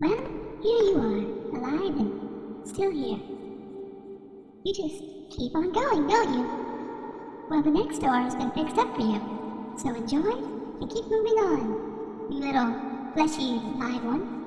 Well, here you are, alive and still here. You just keep on going, don't you? Well, the next door has been fixed up for you. So enjoy and keep moving on, you little fleshy live one.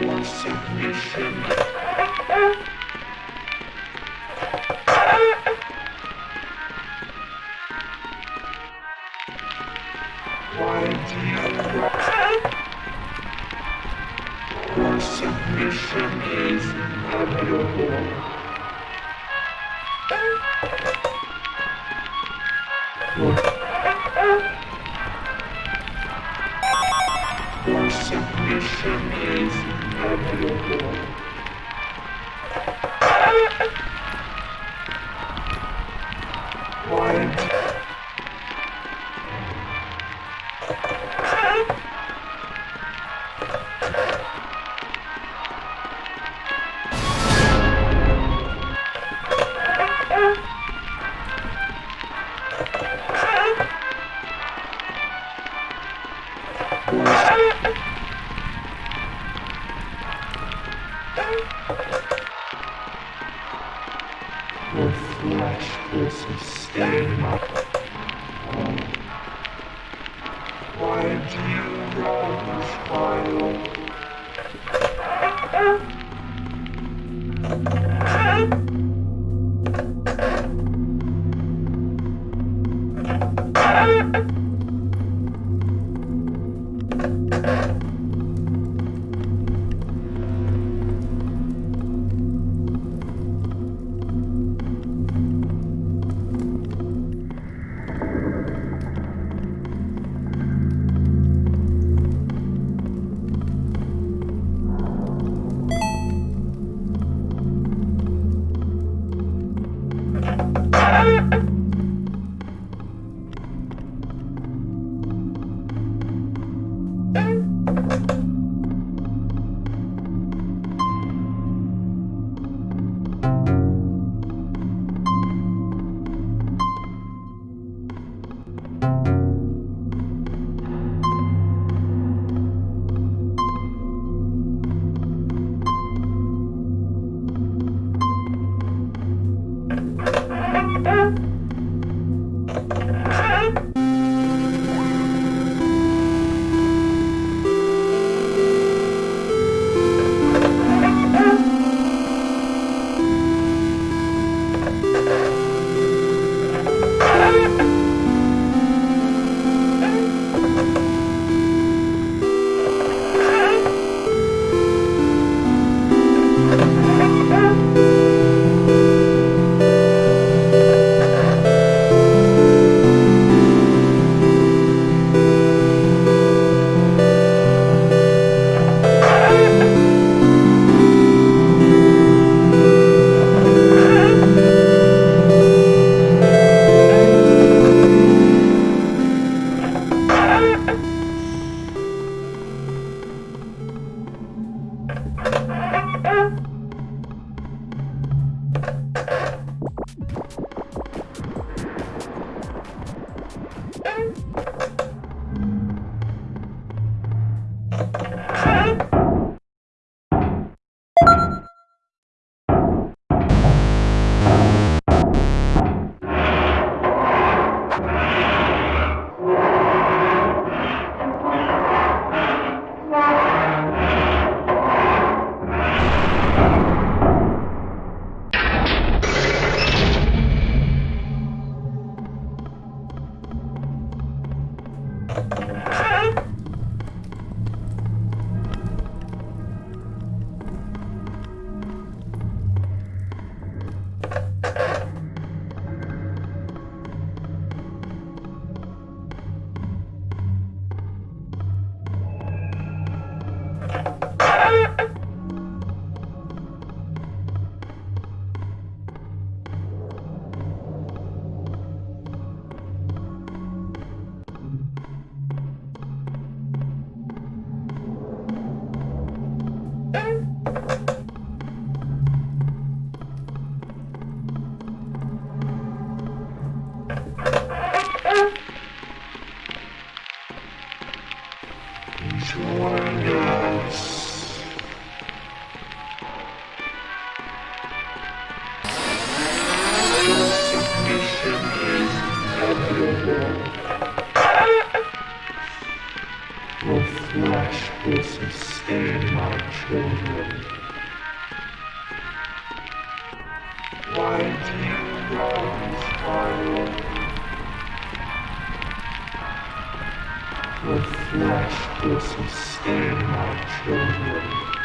Submission. submission is available. Your submission Thank you. The flesh will sustain my children.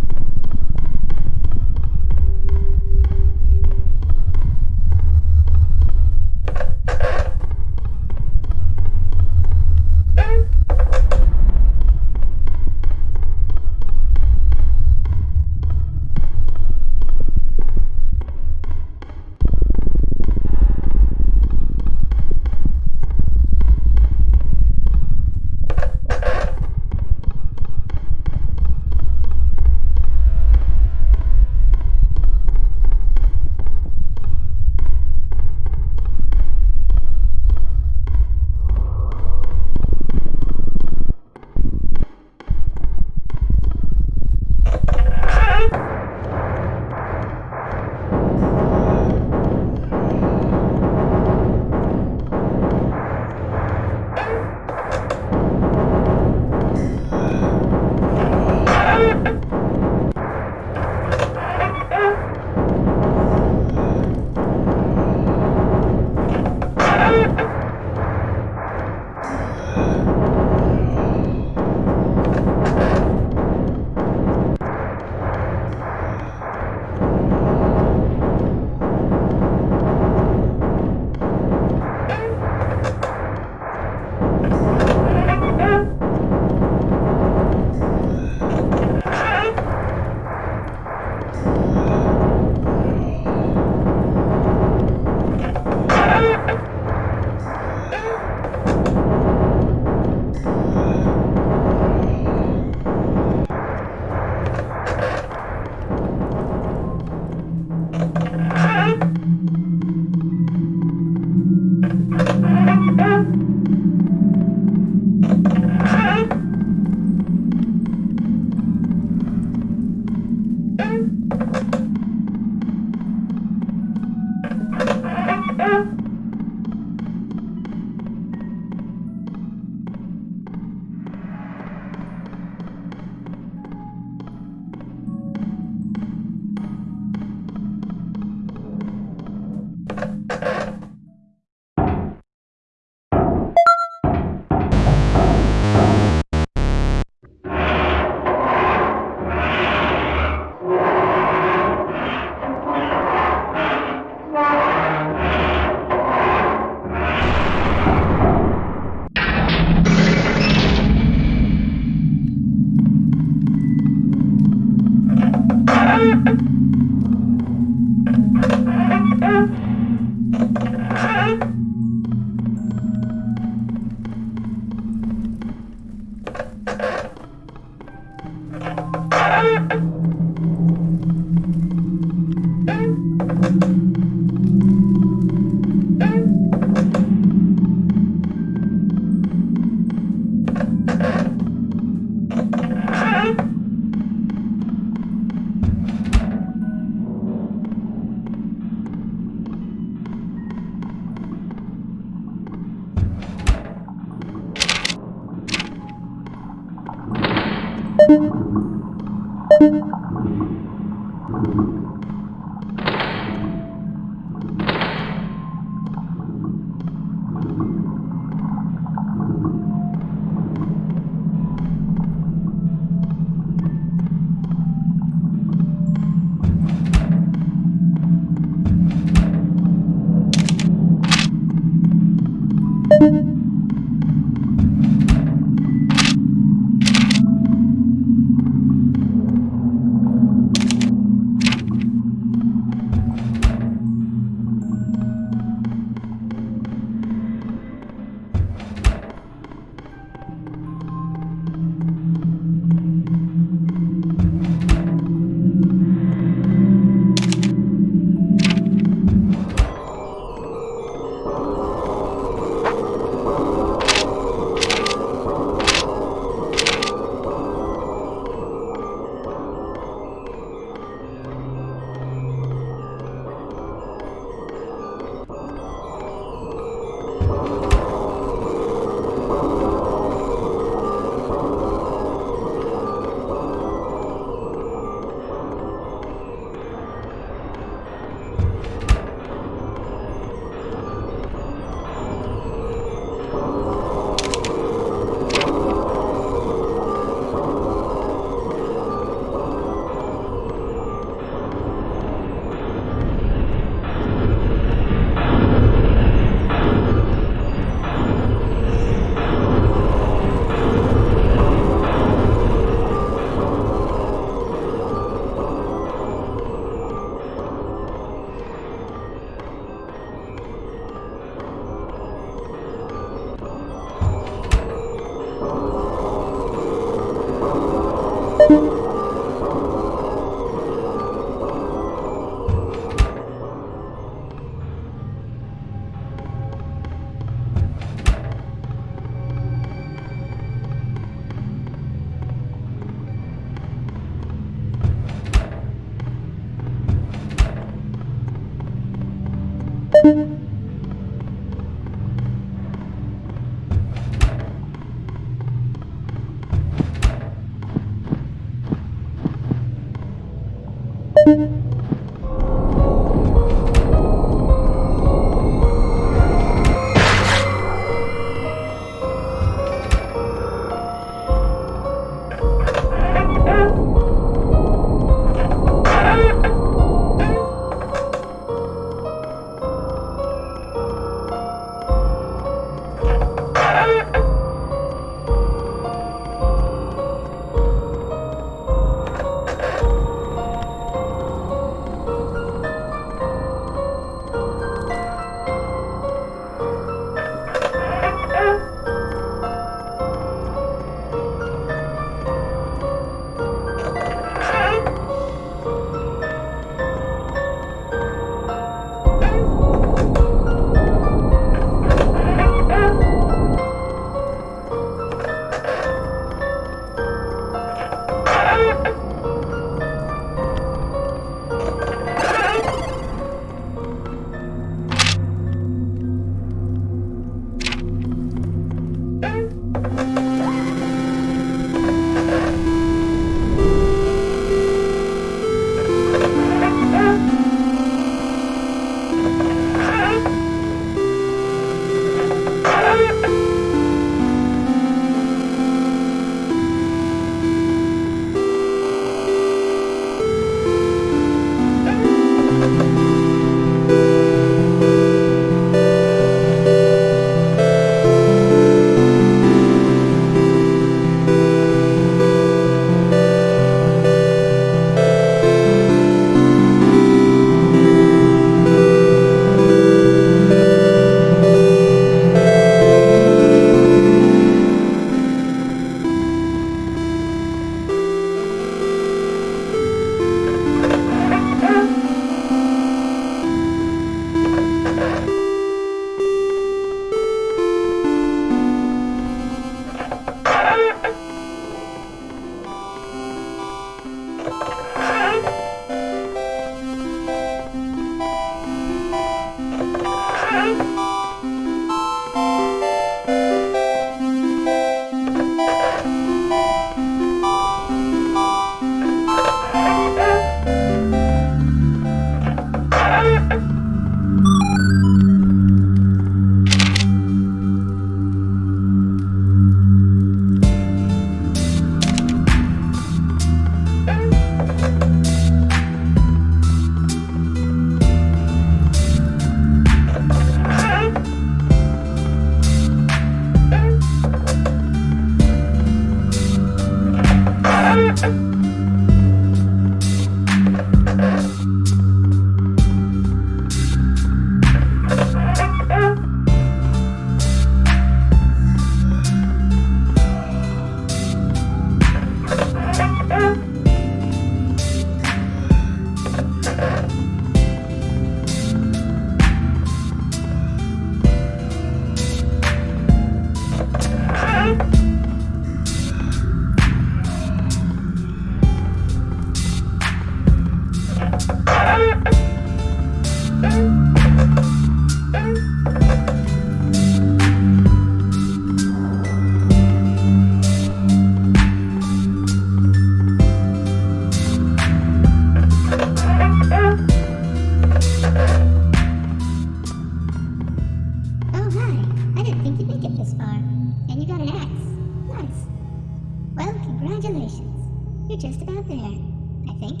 You're just about there, I think.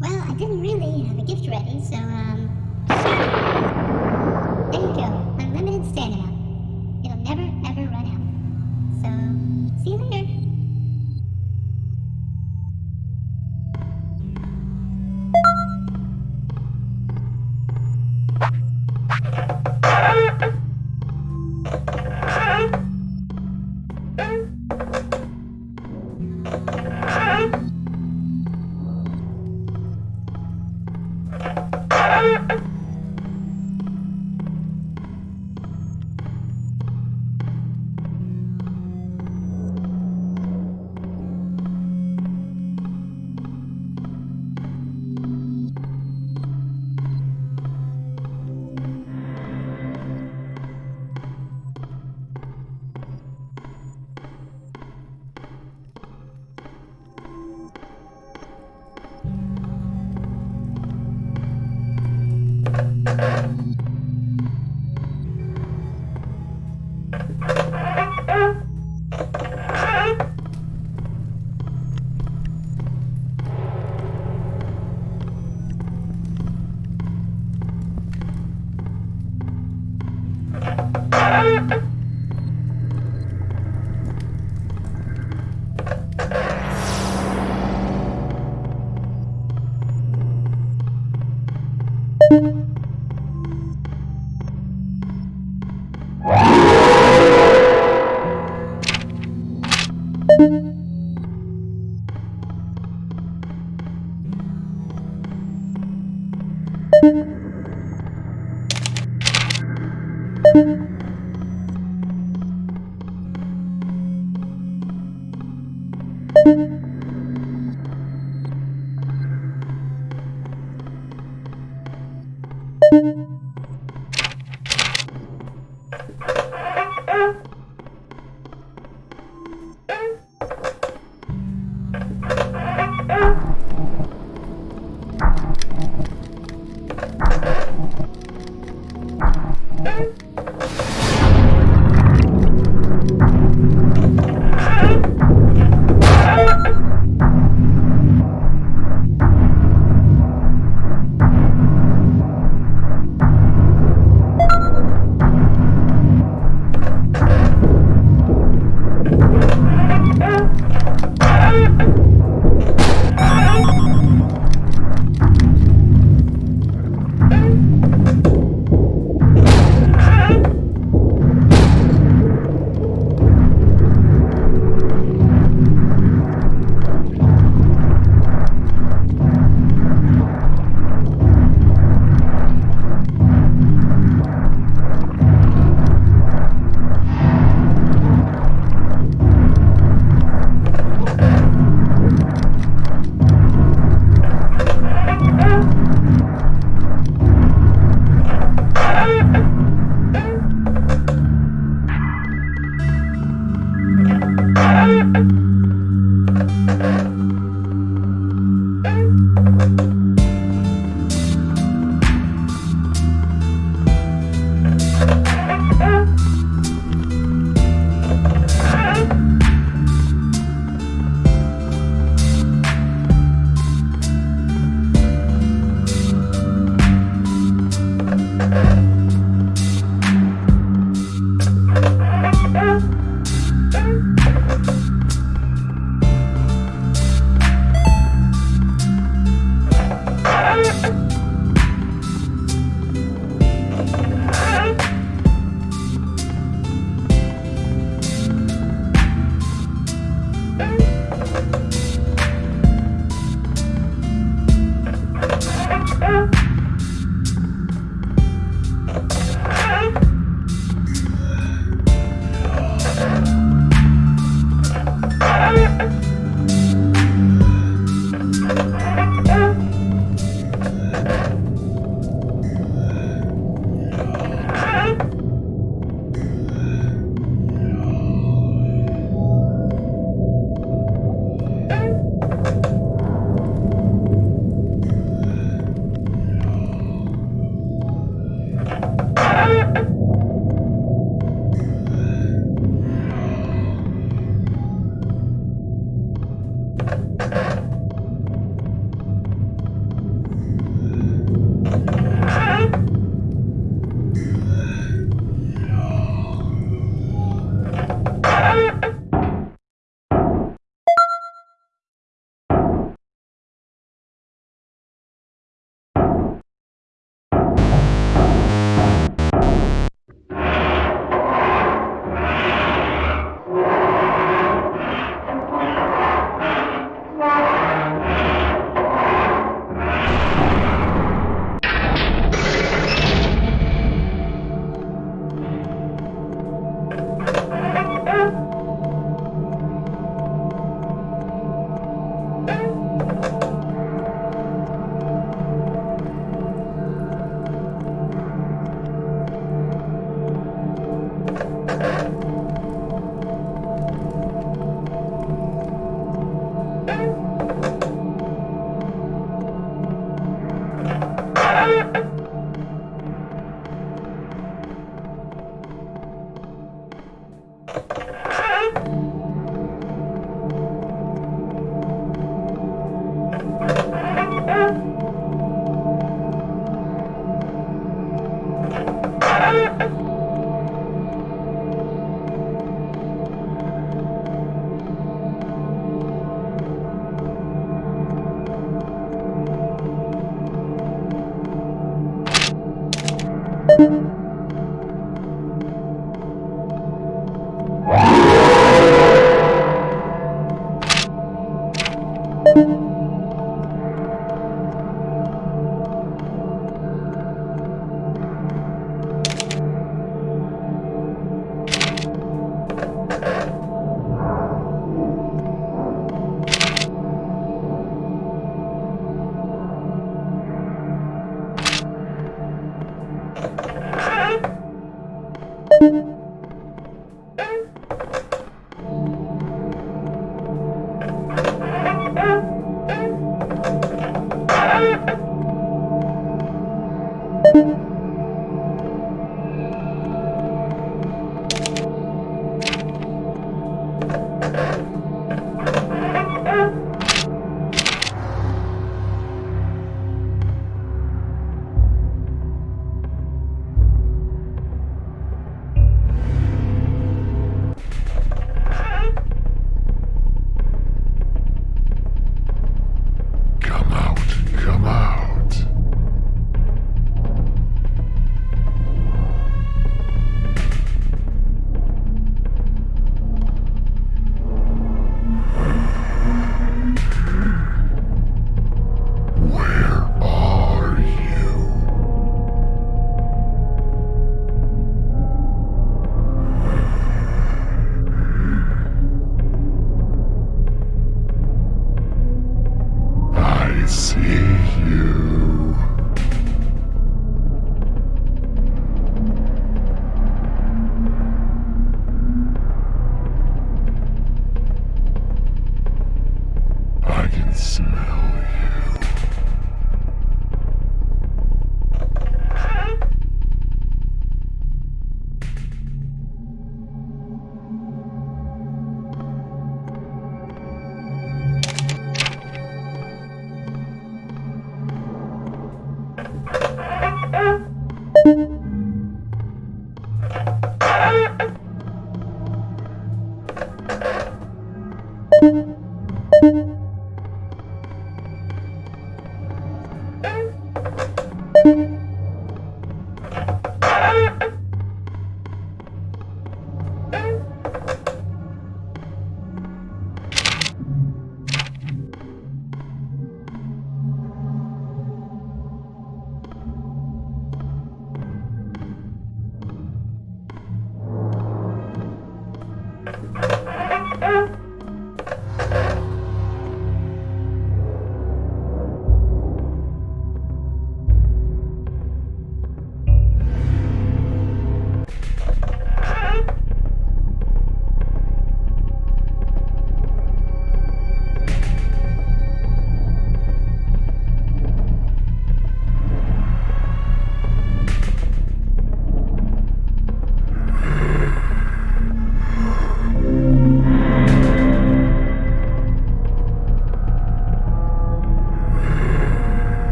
Well, I didn't really have a gift ready, so, um... There you go. Unlimited stamina. It'll never, ever run out. So, see you later.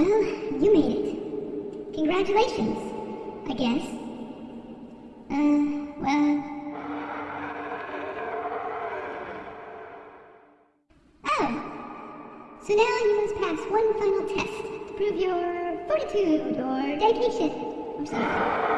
Well, you made it. Congratulations, I guess. Uh, well. Oh! So now you must pass one final test to prove your fortitude or dedication or something.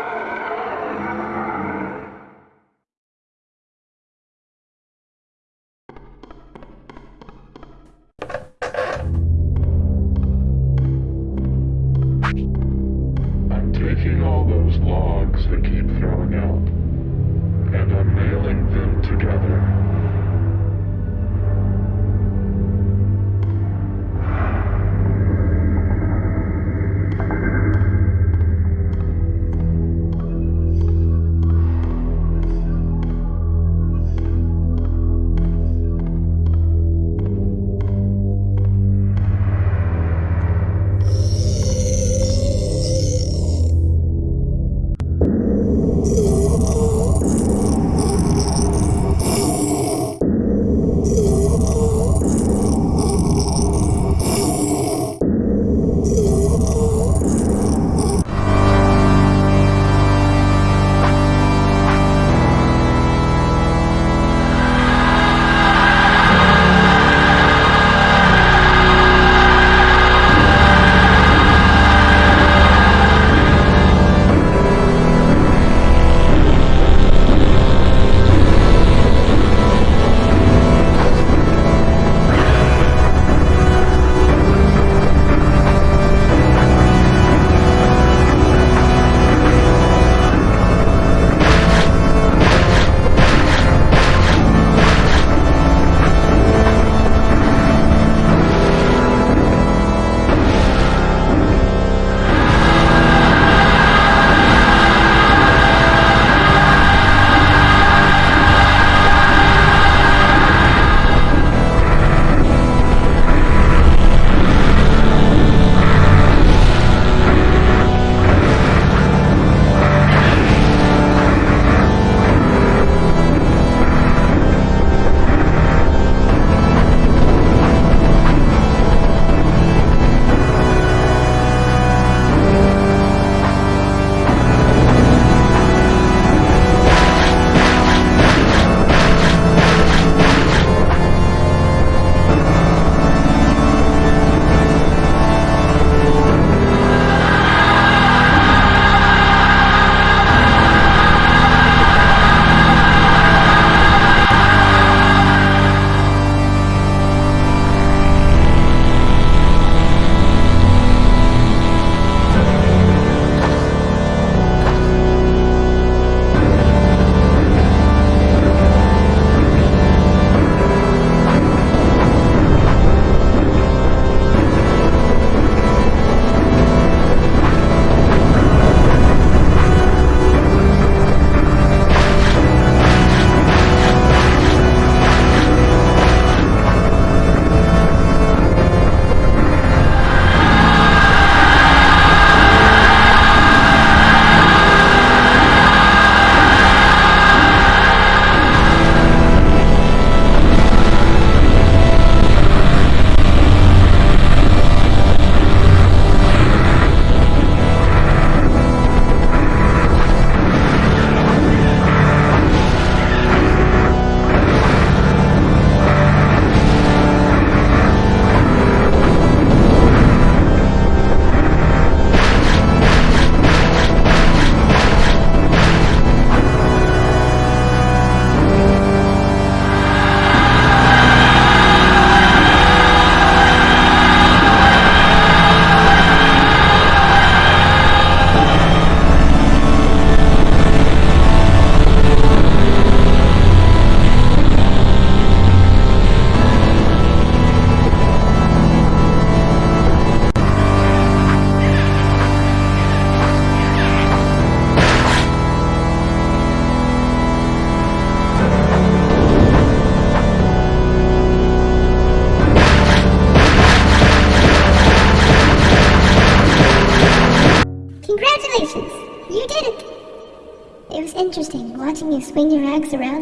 Swing your axe around